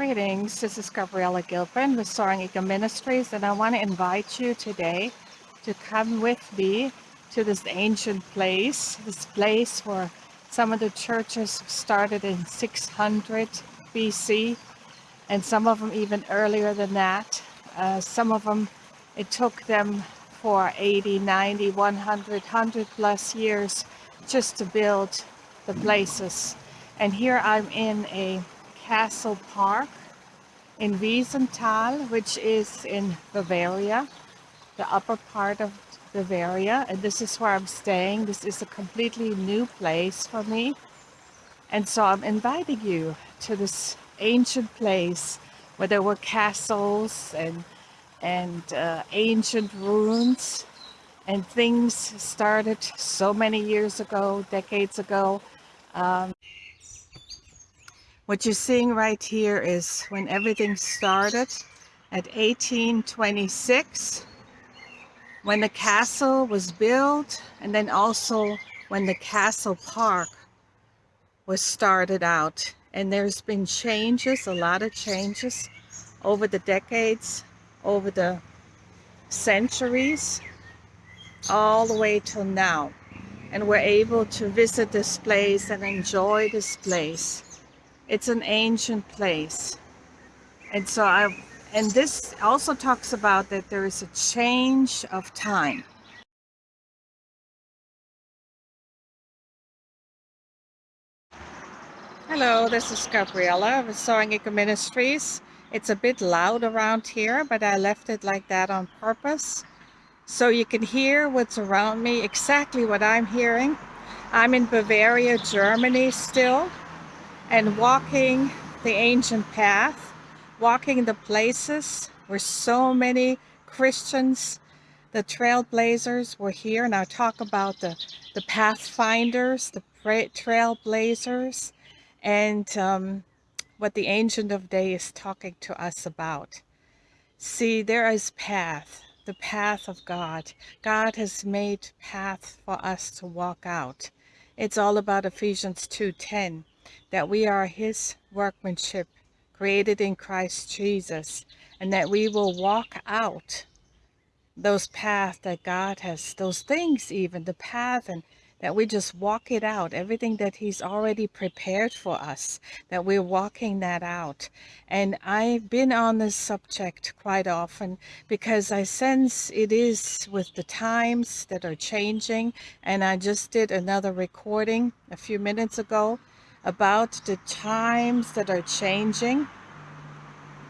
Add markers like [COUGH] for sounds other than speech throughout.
Greetings, this is Gabriella Gilpin with Soaring Eagle Ministries and I want to invite you today to come with me to this ancient place, this place where some of the churches started in 600 BC and some of them even earlier than that. Uh, some of them, it took them for 80, 90, 100, 100 plus years just to build the places. And here I'm in a castle park in Wiesenthal, which is in Bavaria, the upper part of Bavaria. And this is where I'm staying. This is a completely new place for me. And so I'm inviting you to this ancient place where there were castles and and uh, ancient ruins and things started so many years ago, decades ago. Um, what you're seeing right here is when everything started at 1826, when the castle was built, and then also when the castle park was started out. And there's been changes, a lot of changes over the decades, over the centuries, all the way till now. And we're able to visit this place and enjoy this place it's an ancient place. And so I, and this also talks about that there is a change of time. Hello, this is Gabriella of Soaring Eagle Ministries. It's a bit loud around here, but I left it like that on purpose. So you can hear what's around me, exactly what I'm hearing. I'm in Bavaria, Germany still and walking the ancient path, walking the places where so many Christians, the trailblazers were here. And I'll talk about the, the pathfinders, the trailblazers, and um, what the Ancient of Day is talking to us about. See, there is path, the path of God. God has made path for us to walk out. It's all about Ephesians 2.10 that we are his workmanship created in Christ Jesus and that we will walk out those paths that God has, those things even, the path and that we just walk it out, everything that he's already prepared for us, that we're walking that out. And I've been on this subject quite often because I sense it is with the times that are changing. And I just did another recording a few minutes ago about the times that are changing,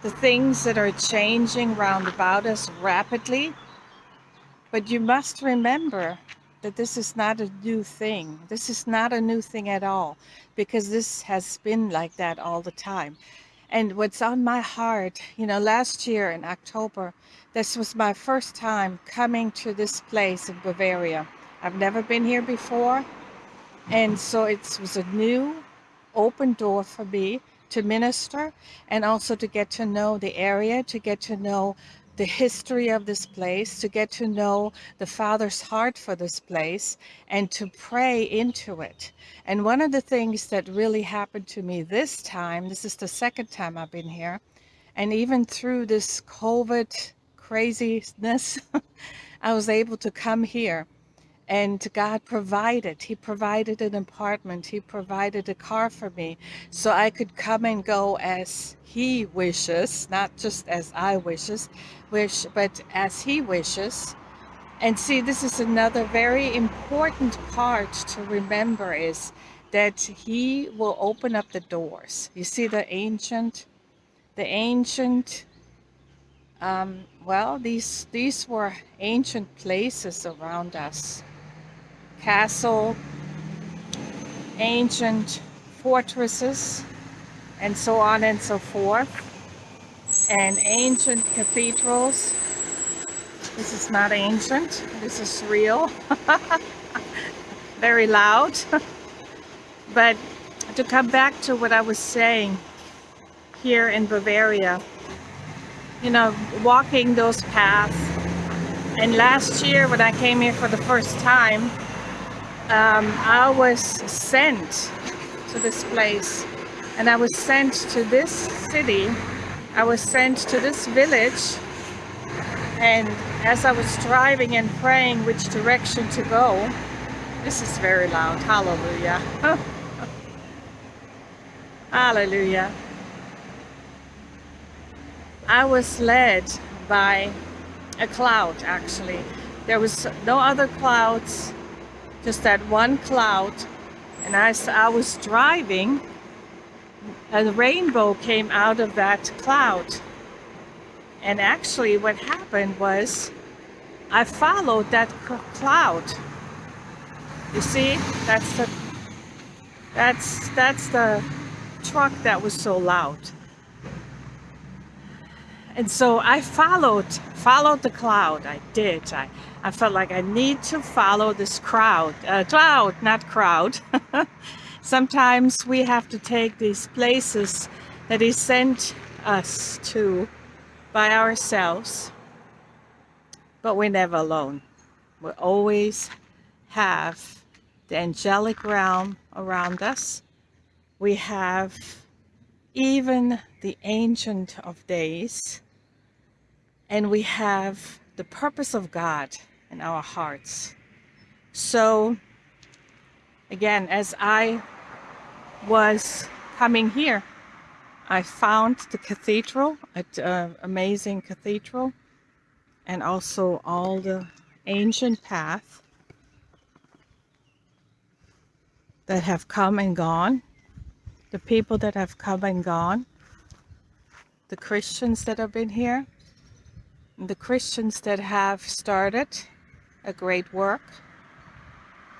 the things that are changing round about us rapidly. But you must remember that this is not a new thing. This is not a new thing at all because this has been like that all the time. And what's on my heart, you know, last year in October, this was my first time coming to this place in Bavaria. I've never been here before. And so it was a new open door for me to minister and also to get to know the area, to get to know the history of this place, to get to know the Father's heart for this place, and to pray into it. And one of the things that really happened to me this time, this is the second time I've been here, and even through this COVID craziness, [LAUGHS] I was able to come here and God provided. He provided an apartment. He provided a car for me so I could come and go as he wishes, not just as I wishes, wish, but as he wishes. And see, this is another very important part to remember is that he will open up the doors. You see the ancient, the ancient, um, well, these, these were ancient places around us castle, ancient fortresses, and so on and so forth, and ancient cathedrals. This is not ancient, this is real. [LAUGHS] Very loud. [LAUGHS] but to come back to what I was saying here in Bavaria, you know, walking those paths. And last year when I came here for the first time, um, I was sent to this place and I was sent to this city. I was sent to this village and as I was driving and praying which direction to go, this is very loud, hallelujah. [LAUGHS] hallelujah. I was led by a cloud actually. There was no other clouds, just that one cloud. And as I was driving, a rainbow came out of that cloud. And actually what happened was I followed that cloud. You see, that's the that's that's the truck that was so loud. And so I followed followed the cloud. I did. I, I felt like I need to follow this crowd. Uh, cloud, not crowd. [LAUGHS] Sometimes we have to take these places that he sent us to by ourselves, but we're never alone. We always have the angelic realm around us. We have even the Ancient of Days, and we have the purpose of God in our hearts. So, again, as I was coming here, I found the cathedral, an uh, amazing cathedral, and also all the ancient paths that have come and gone, the people that have come and gone, the Christians that have been here, the Christians that have started a great work,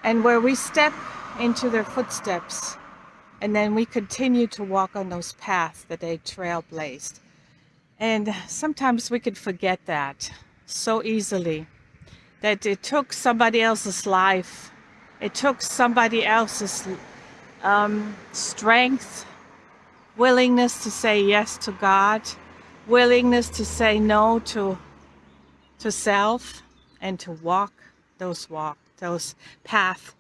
and where we step into their footsteps and then we continue to walk on those paths that they trailblazed. And sometimes we could forget that so easily, that it took somebody else's life, it took somebody else's um, strength, willingness to say yes to God, willingness to say no to, to self, and to walk those walk, those paths,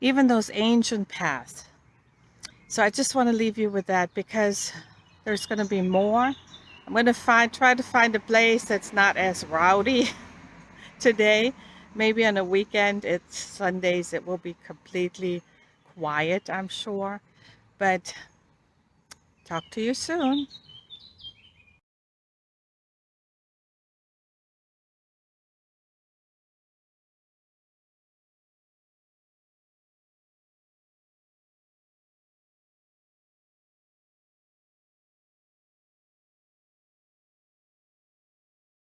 even those ancient paths so I just want to leave you with that because there's going to be more. I'm going to find, try to find a place that's not as rowdy [LAUGHS] today. Maybe on a weekend, it's Sundays, it will be completely quiet, I'm sure. But talk to you soon.